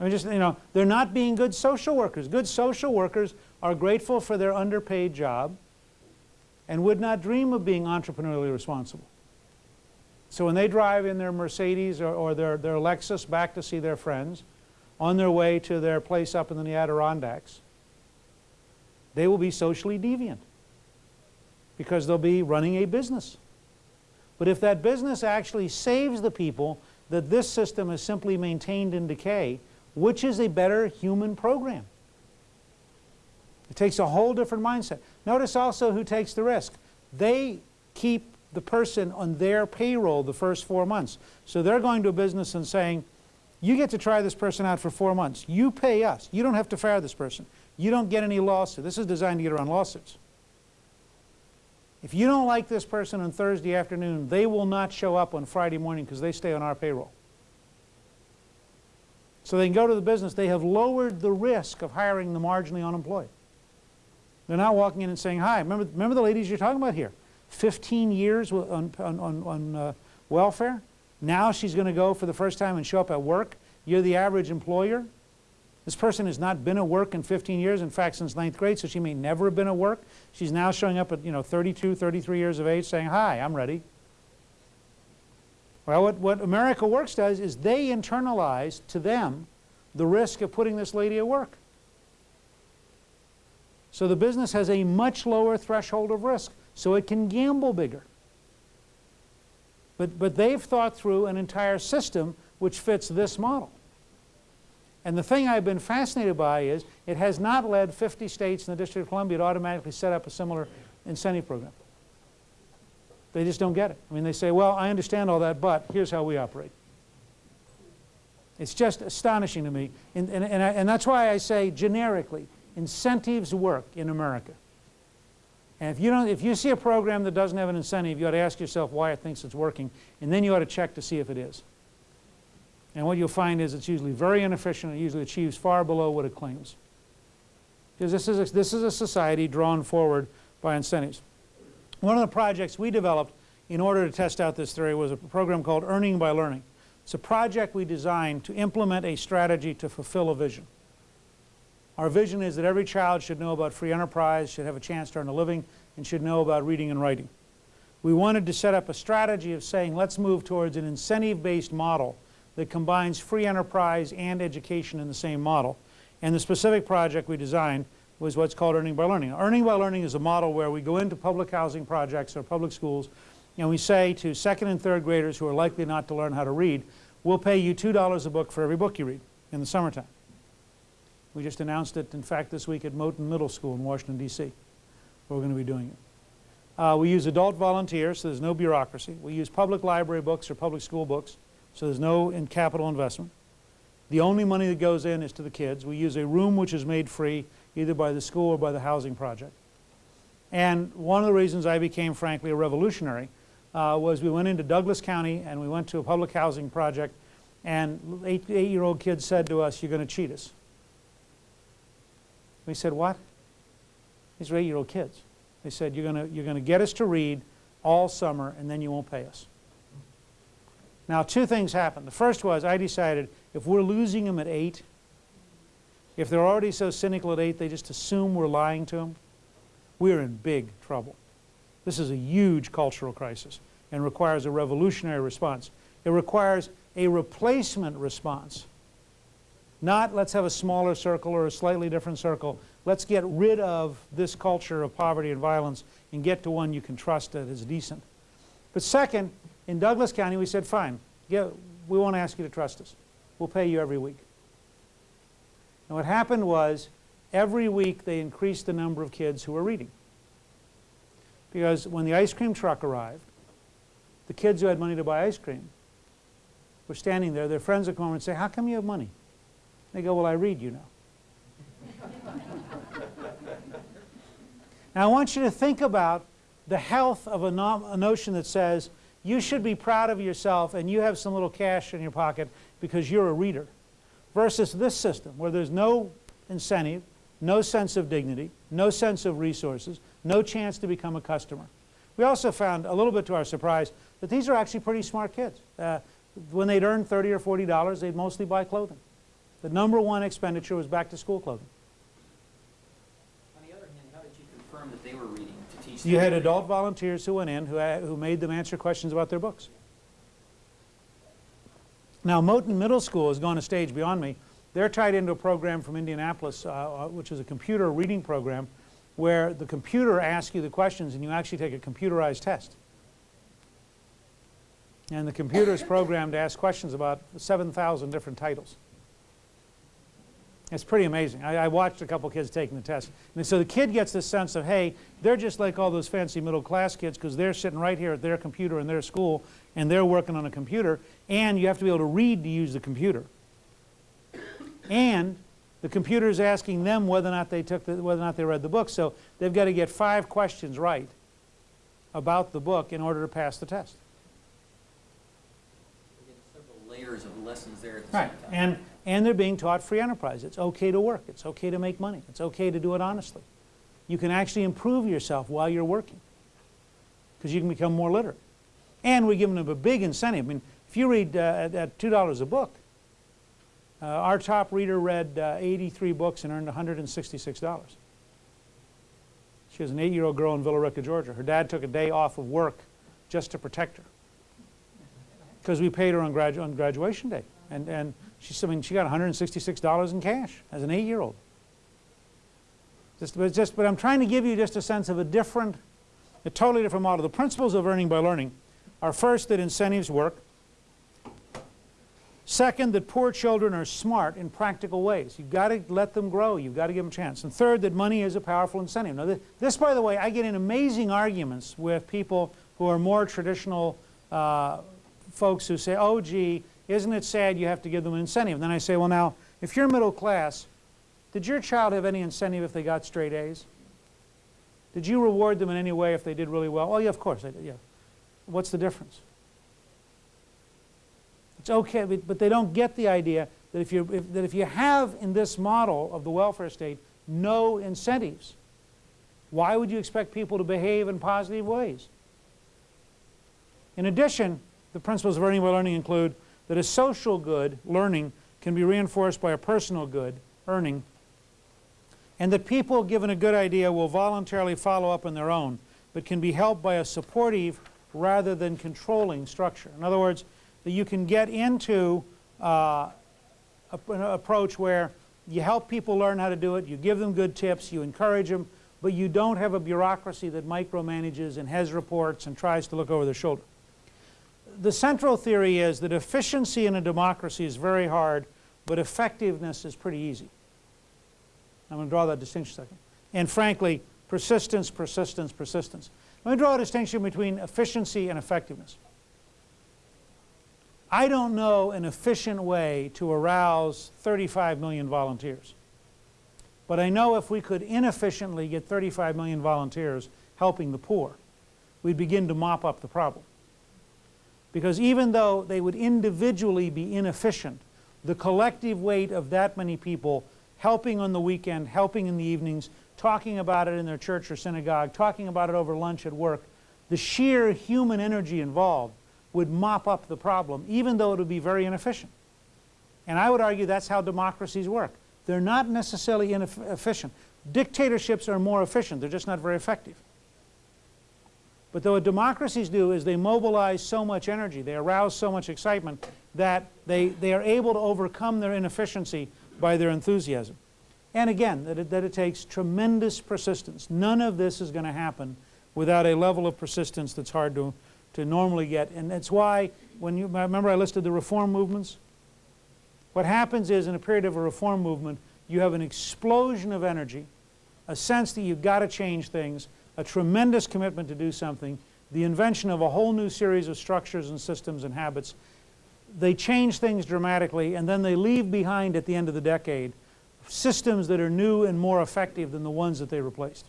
I mean, just, you know, they're not being good social workers. Good social workers are grateful for their underpaid job and would not dream of being entrepreneurially responsible. So when they drive in their Mercedes or, or their, their Lexus back to see their friends on their way to their place up in the Adirondacks, they will be socially deviant because they'll be running a business. But if that business actually saves the people that this system is simply maintained in decay, which is a better human program? It takes a whole different mindset. Notice also who takes the risk. They keep the person on their payroll the first four months. So they're going to a business and saying, you get to try this person out for four months. You pay us. You don't have to fire this person. You don't get any lawsuit. This is designed to get around lawsuits. If you don't like this person on Thursday afternoon, they will not show up on Friday morning because they stay on our payroll. So they can go to the business. They have lowered the risk of hiring the marginally unemployed. They're now walking in and saying, hi, remember, remember the ladies you're talking about here? 15 years on, on, on, on uh, welfare? Now she's going to go for the first time and show up at work. You're the average employer. This person has not been at work in 15 years, in fact, since ninth grade, so she may never have been at work. She's now showing up at, you know, 32, 33 years of age saying, hi, I'm ready. Well, what, what America Works does is they internalize to them the risk of putting this lady at work. So the business has a much lower threshold of risk, so it can gamble bigger. But, but they've thought through an entire system which fits this model. And the thing I've been fascinated by is it has not led 50 states in the District of Columbia to automatically set up a similar incentive program. They just don't get it. I mean, they say, well, I understand all that, but here's how we operate. It's just astonishing to me. And, and, and, I, and that's why I say generically, incentives work in America. And if you, don't, if you see a program that doesn't have an incentive, you ought to ask yourself why it thinks it's working, and then you ought to check to see if it is. And what you'll find is it's usually very inefficient. It usually achieves far below what it claims. Because this is a, this is a society drawn forward by incentives. One of the projects we developed in order to test out this theory was a program called Earning by Learning. It's a project we designed to implement a strategy to fulfill a vision. Our vision is that every child should know about free enterprise, should have a chance to earn a living, and should know about reading and writing. We wanted to set up a strategy of saying let's move towards an incentive-based model that combines free enterprise and education in the same model. And the specific project we designed was what's called Earning by Learning. Earning by Learning is a model where we go into public housing projects or public schools and we say to second and third graders who are likely not to learn how to read, we'll pay you $2 a book for every book you read in the summertime. We just announced it, in fact, this week at Moton Middle School in Washington, D.C. We're going to be doing it. Uh, we use adult volunteers, so there's no bureaucracy. We use public library books or public school books. So there's no in capital investment. The only money that goes in is to the kids. We use a room which is made free either by the school or by the housing project. And one of the reasons I became, frankly, a revolutionary uh, was we went into Douglas County and we went to a public housing project and eight-year-old eight kids said to us, you're going to cheat us. We said, what? These are eight-year-old kids. They said, you're going to you're going to get us to read all summer and then you won't pay us. Now, two things happened. The first was I decided if we're losing them at 8, if they're already so cynical at 8 they just assume we're lying to them, we're in big trouble. This is a huge cultural crisis and requires a revolutionary response. It requires a replacement response. Not let's have a smaller circle or a slightly different circle. Let's get rid of this culture of poverty and violence and get to one you can trust that is decent. But second, in Douglas County, we said, fine, yeah, we won't ask you to trust us. We'll pay you every week. And what happened was, every week they increased the number of kids who were reading. Because when the ice cream truck arrived, the kids who had money to buy ice cream were standing there. Their friends would come over and say, how come you have money? They go, well, I read, you know. now, I want you to think about the health of a, no a notion that says, you should be proud of yourself and you have some little cash in your pocket because you're a reader. Versus this system where there's no incentive, no sense of dignity, no sense of resources, no chance to become a customer. We also found, a little bit to our surprise, that these are actually pretty smart kids. Uh, when they'd earn 30 or 40 dollars, they'd mostly buy clothing. The number one expenditure was back to school clothing. On the other hand, how you confirm that they were reading to teach? You had adult volunteers who went in who, who made them answer questions about their books. Now, Moton Middle School has gone a stage beyond me. They're tied into a program from Indianapolis, uh, uh, which is a computer reading program, where the computer asks you the questions and you actually take a computerized test. And the computer is programmed to ask questions about 7,000 different titles. It's pretty amazing. I, I watched a couple kids taking the test. And so the kid gets this sense of, hey, they're just like all those fancy middle class kids because they're sitting right here at their computer in their school and they're working on a computer and you have to be able to read to use the computer. And the computer is asking them whether or not they took the, whether or not they read the book. So they've got to get five questions right about the book in order to pass the test. We're getting layers of lessons there at the Right. same time. And, and they're being taught free enterprise. It's okay to work. It's okay to make money. It's okay to do it honestly. You can actually improve yourself while you're working because you can become more literate. And we're giving them a big incentive. I mean, if you read uh, at, at $2 a book, uh, our top reader read uh, 83 books and earned $166. She was an eight-year-old girl in Villa Rica, Georgia. Her dad took a day off of work just to protect her because we paid her on, gradu on graduation day. And, and she, I mean, she got $166 in cash as an eight-year-old. Just, but, just, but I'm trying to give you just a sense of a different, a totally different model. The principles of earning by learning are first that incentives work. Second, that poor children are smart in practical ways. You've got to let them grow. You've got to give them a chance. And third, that money is a powerful incentive. Now, this, this by the way, I get in amazing arguments with people who are more traditional uh, folks who say, oh, gee, isn't it sad you have to give them an incentive? And then I say, well, now, if you're middle class, did your child have any incentive if they got straight A's? Did you reward them in any way if they did really well? Oh, yeah, of course I did, yeah. What's the difference? It's okay, but, but they don't get the idea that if, you, if, that if you have in this model of the welfare state no incentives, why would you expect people to behave in positive ways? In addition, the principles of earning by learning include that a social good, learning, can be reinforced by a personal good, earning, and that people given a good idea will voluntarily follow up on their own, but can be helped by a supportive rather than controlling structure. In other words, that you can get into uh, an approach where you help people learn how to do it, you give them good tips, you encourage them, but you don't have a bureaucracy that micromanages and has reports and tries to look over their shoulder. The central theory is that efficiency in a democracy is very hard, but effectiveness is pretty easy. I'm going to draw that distinction a second. And frankly, persistence, persistence, persistence. Let me draw a distinction between efficiency and effectiveness. I don't know an efficient way to arouse 35 million volunteers. But I know if we could inefficiently get 35 million volunteers helping the poor, we'd begin to mop up the problem. Because even though they would individually be inefficient, the collective weight of that many people helping on the weekend, helping in the evenings, talking about it in their church or synagogue, talking about it over lunch at work, the sheer human energy involved would mop up the problem, even though it would be very inefficient. And I would argue that's how democracies work. They're not necessarily inefficient. Dictatorships are more efficient, they're just not very effective. But what democracies do is they mobilize so much energy, they arouse so much excitement that they, they are able to overcome their inefficiency by their enthusiasm. And again, that it, that it takes tremendous persistence. None of this is going to happen without a level of persistence that's hard to, to normally get. And that's why, when you remember I listed the reform movements? What happens is in a period of a reform movement, you have an explosion of energy, a sense that you've got to change things, a tremendous commitment to do something, the invention of a whole new series of structures and systems and habits. They change things dramatically, and then they leave behind at the end of the decade systems that are new and more effective than the ones that they replaced.